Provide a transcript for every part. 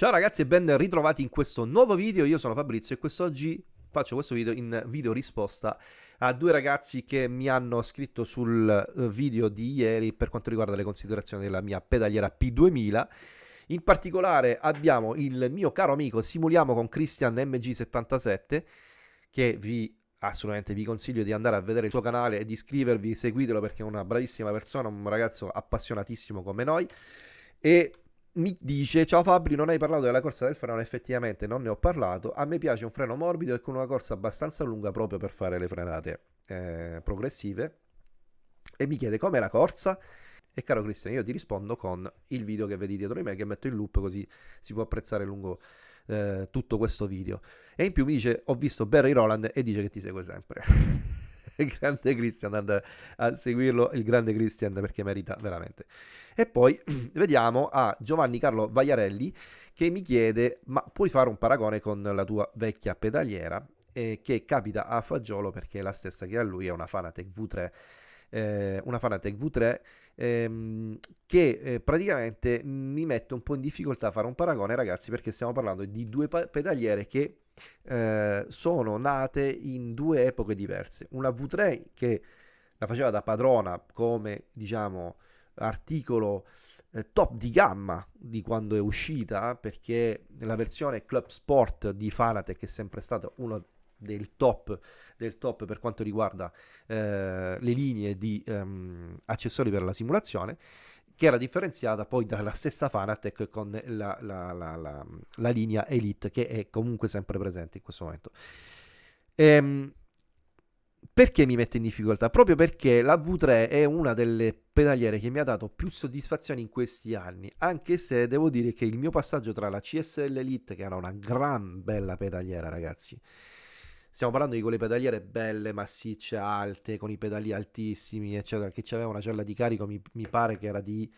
Ciao ragazzi e ben ritrovati in questo nuovo video, io sono Fabrizio e quest'oggi faccio questo video in video risposta a due ragazzi che mi hanno scritto sul eh, video di ieri per quanto riguarda le considerazioni della mia pedaliera P2000 in particolare abbiamo il mio caro amico Simuliamo con Christian MG77 che vi assolutamente vi consiglio di andare a vedere il suo canale e di iscrivervi, seguitelo perché è una bravissima persona, un ragazzo appassionatissimo come noi. E mi dice ciao Fabri non hai parlato della corsa del freno effettivamente non ne ho parlato. A me piace un freno morbido e con una corsa abbastanza lunga proprio per fare le frenate eh, progressive. E mi chiede com'è la corsa? E caro Cristian io ti rispondo con il video che vedi dietro di me che metto in loop così si può apprezzare lungo eh, tutto questo video. E in più mi dice ho visto Barry Roland e dice che ti segue sempre grande Christian, andate a seguirlo, il grande Christian perché merita veramente. E poi vediamo a Giovanni Carlo Vagliarelli che mi chiede, ma puoi fare un paragone con la tua vecchia pedaliera? Eh, che capita a fagiolo perché è la stessa che a lui, è una Fanatec V3 eh, una Fanatec V3 ehm, che eh, praticamente mi mette un po' in difficoltà a fare un paragone ragazzi perché stiamo parlando di due pedaliere che eh, sono nate in due epoche diverse. Una V3 che la faceva da padrona come diciamo articolo eh, top di gamma di quando è uscita perché la versione Club Sport di Fanatec è sempre stata uno del top, del top per quanto riguarda eh, le linee di ehm, accessori per la simulazione che era differenziata poi dalla stessa Fanatec con la, la, la, la, linea Elite che è comunque sempre presente in questo momento. Ehm, perché mi mette in difficoltà? Proprio perché la V3 è una delle pedaliere che mi ha dato più soddisfazioni in questi anni, anche se devo dire che il mio passaggio tra la CSL Elite, che era una gran bella pedaliera ragazzi, Stiamo parlando di quelle pedaliere belle, massicce, alte, con i pedali altissimi, eccetera, che aveva una cella di carico, mi, mi pare che era di,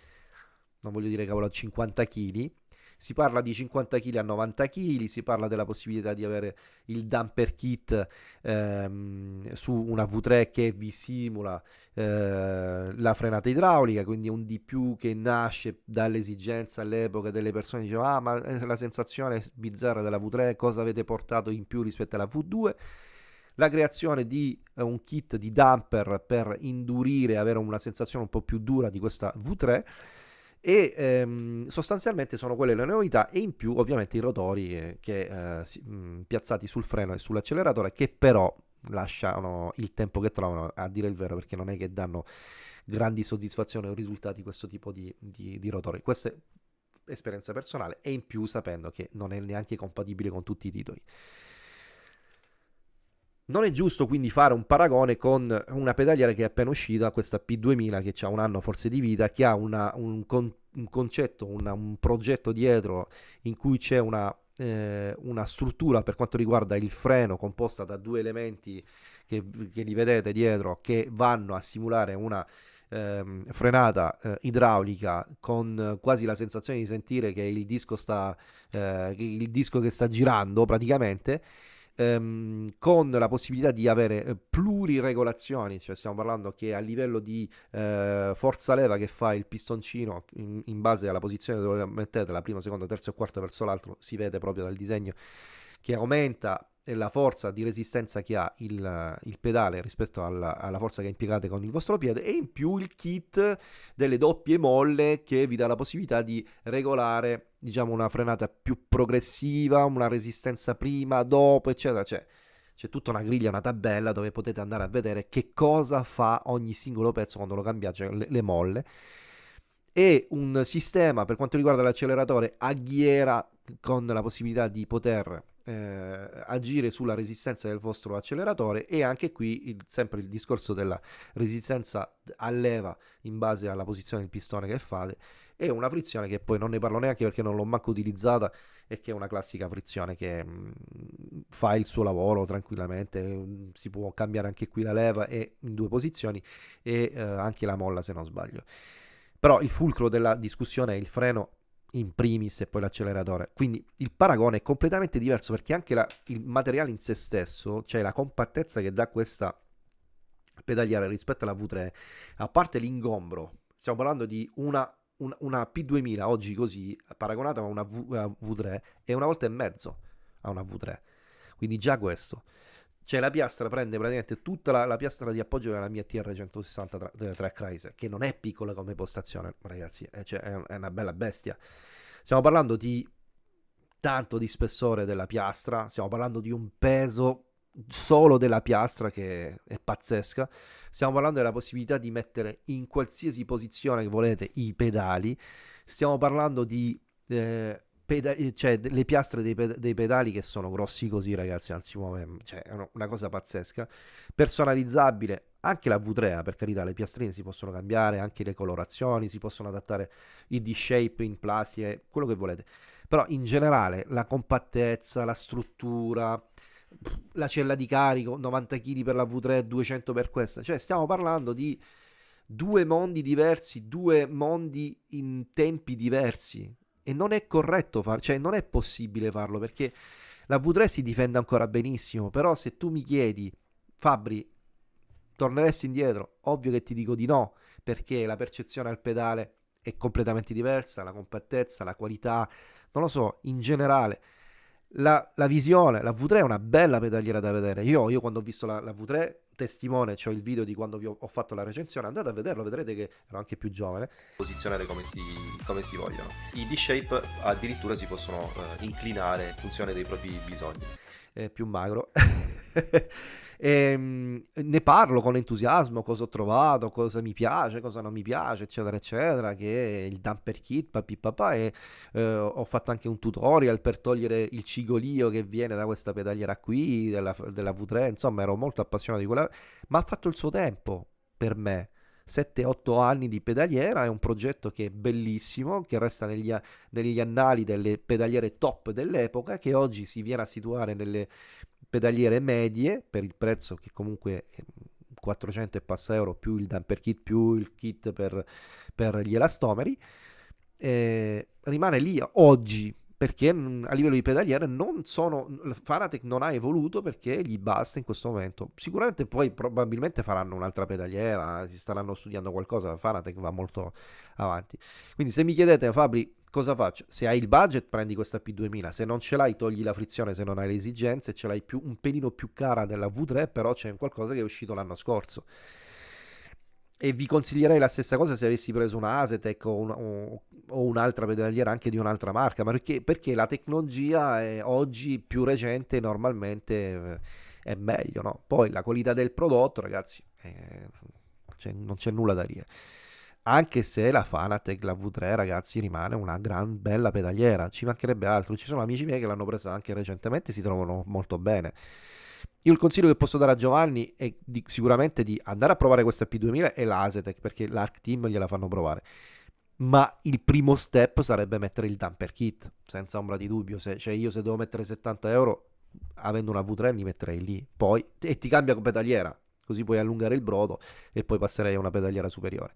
non voglio dire cavolo, 50 kg si parla di 50 kg a 90 kg, si parla della possibilità di avere il damper kit ehm, su una V3 che vi simula eh, la frenata idraulica, quindi un di più che nasce dall'esigenza all'epoca delle persone che dicevano ah ma eh, la sensazione bizzarra della V3, cosa avete portato in più rispetto alla V2? la creazione di eh, un kit di damper per indurire, avere una sensazione un po' più dura di questa V3 e ehm, sostanzialmente sono quelle le novità e in più ovviamente i rotori eh, che, eh, si, mh, piazzati sul freno e sull'acceleratore che però lasciano il tempo che trovano a dire il vero perché non è che danno grandi soddisfazioni o risultati questo tipo di, di, di rotori. Questa è esperienza personale e in più sapendo che non è neanche compatibile con tutti i titoli non è giusto quindi fare un paragone con una pedaliera che è appena uscita, questa P2000 che ha un anno forse di vita, che ha una, un, con, un, concetto, una, un progetto dietro in cui c'è una, eh, una, struttura per quanto riguarda il freno composta da due elementi che, che li vedete dietro che vanno a simulare una ehm, frenata eh, idraulica con quasi la sensazione di sentire che il disco sta eh, il disco che sta girando praticamente ehm, con la possibilità di avere eh, pluriregolazioni, cioè stiamo parlando che a livello di eh, forza leva che fa il pistoncino in, in base alla posizione dove mettete, la prima, seconda, terza e quarta verso l'altro, si vede proprio dal disegno che aumenta la forza di resistenza che ha il, il pedale rispetto alla, alla, forza che impiegate con il vostro piede e in più il kit delle doppie molle che vi dà la possibilità di regolare diciamo una frenata più progressiva, una resistenza prima, dopo eccetera, cioè c'è tutta una griglia, una tabella dove potete andare a vedere che cosa fa ogni singolo pezzo quando lo cambiate, cioè le, le molle. E un sistema per quanto riguarda l'acceleratore a ghiera con la possibilità di poter eh, agire sulla resistenza del vostro acceleratore e anche qui il, sempre il discorso della resistenza a leva in base alla posizione del pistone che fate e una frizione che poi non ne parlo neanche perché non l'ho manco utilizzata e che è una classica frizione che mh, mm, fa il suo lavoro tranquillamente mm, si può cambiare anche qui la leva e in due posizioni e eh, anche la molla se non sbaglio. Però il fulcro della discussione è il freno in primis e poi l'acceleratore. Quindi il paragone è completamente diverso perché anche la, il materiale in se stesso, cioè la compattezza che dà questa pedaliera rispetto alla V3, a parte l'ingombro, stiamo parlando di una un, una P2000 oggi così, paragonata a una v, a V3, è una volta e mezzo a una V3. Quindi già questo. Cioè la piastra prende praticamente tutta la, la piastra di appoggio della mia TR160 Track Riser, che non è piccola come postazione, ragazzi, è, cioè, è una bella bestia. Stiamo parlando di tanto di spessore della piastra, stiamo parlando di un peso solo della piastra che è pazzesca. Stiamo parlando della possibilità di mettere in qualsiasi posizione che volete i pedali. Stiamo parlando di eh, pedali, cioè le piastre dei, ped- dei, pedali che sono grossi così, ragazzi. Anzi, muove, cioè, è una cosa pazzesca. Personalizzabile. Anche la V3, per carità, le piastrine si possono cambiare, anche le colorazioni, si possono adattare i D-shape in plastica, quello che volete. Però in generale la compattezza, la struttura, la cella di carico, 90 kg per la V3, 200 per questa. Cioè stiamo parlando di due mondi diversi, due mondi in tempi diversi. E non è corretto farlo, cioè non è possibile farlo perché la V3 si difende ancora benissimo, però se tu mi chiedi, Fabri, torneresti indietro? Ovvio che ti dico di no, perché la percezione al pedale è completamente diversa, la compattezza, la qualità, non lo so, in generale la, la, visione, la V3 è una bella pedaliera da vedere. Io, io quando ho visto la, la V3, testimone, ho il video di quando vi ho, ho, fatto la recensione, andate a vederlo, vedrete che ero anche più giovane. Posizionare come si, come si vogliono. I D-shape addirittura si possono uh, inclinare in funzione dei propri bisogni. È più magro. E, ehm, ne parlo con entusiasmo, cosa ho trovato, cosa mi piace, cosa non mi piace, eccetera, eccetera, che è il damper kit, papi papà, e eh, ho fatto anche un tutorial per togliere il cigolio che viene da questa pedaliera qui, della, della V3, insomma ero molto appassionato di quella, ma ha fatto il suo tempo per me. 7-8 anni di pedaliera, è un progetto che è bellissimo, che resta negli, negli annali delle pedaliere top dell'epoca, che oggi si viene a situare nelle pedaliere medie per il prezzo che comunque è 400 e passa euro più il damper kit più il kit per, per gli elastomeri eh, rimane lì oggi perché a livello di pedaliere non sono Fanatec non ha evoluto perché gli basta in questo momento. Sicuramente poi probabilmente faranno un'altra pedaliera si staranno studiando qualcosa Fanatec va molto avanti. Quindi se mi chiedete Fabri cosa faccio? Se hai il budget prendi questa P2000, se non ce l'hai togli la frizione se non hai le esigenze, ce l'hai più, un pelino più cara della V3, però c'è qualcosa che è uscito l'anno scorso. E vi consiglierei la stessa cosa se avessi preso una Asetec o, un, o, un'altra pedaliera anche di un'altra marca, ma perché, perché la tecnologia è oggi più recente normalmente eh, è meglio, no? Poi la qualità del prodotto, ragazzi, eh, cioè, non c'è nulla da dire anche se la Fanatec, la V3 ragazzi rimane una gran bella pedaliera, ci mancherebbe altro, ci sono amici miei che l'hanno presa anche recentemente e si trovano molto bene. Io il consiglio che posso dare a Giovanni è di, sicuramente di andare a provare questa P2000 e l'Asetec perché l'Arc Team gliela fanno provare. Ma il primo step sarebbe mettere il damper kit, senza ombra di dubbio. Se, cioè io se devo mettere 70 euro, avendo una V3 li metterei lì. Poi, e ti cambia pedaliera, così puoi allungare il brodo e poi passerei a una pedaliera superiore.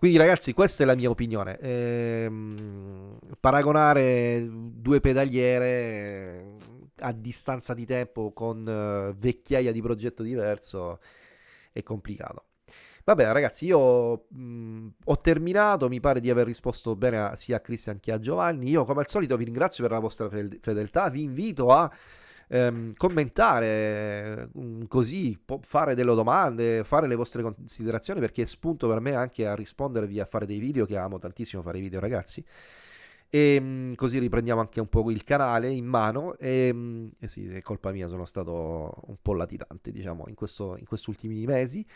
Quindi ragazzi, questa è la mia opinione. Ehm, paragonare due pedaliere a distanza di tempo con uh, vecchiaia di progetto diverso è complicato. Vabbè ragazzi, io mh, ho terminato, mi pare di aver risposto bene a, sia a Cristian che a Giovanni. Io come al solito vi ringrazio per la vostra fedeltà, vi invito a ehm, commentare mm, così, fare delle domande, fare le vostre considerazioni perché è spunto per me anche a rispondervi a fare dei video che amo tantissimo fare i video ragazzi. E ehm, così riprendiamo anche un po' il canale in mano. E, ehm, e sì, è colpa mia, sono stato un po' latitante diciamo in, questo, in questi ultimi mesi.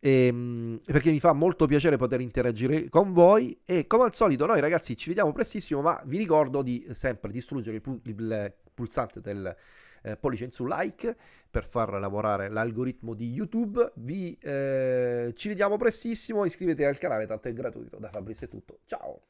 E, ehm, perché mi fa molto piacere poter interagire con voi. E come al solito noi ragazzi ci vediamo prestissimo ma vi ricordo di sempre distruggere il, il pulsante del eh, pollice in su like per far lavorare l'algoritmo di YouTube. Vi, eh, ci vediamo prestissimo, iscrivetevi al canale, tanto è gratuito. Da Fabrizio è tutto. Ciao!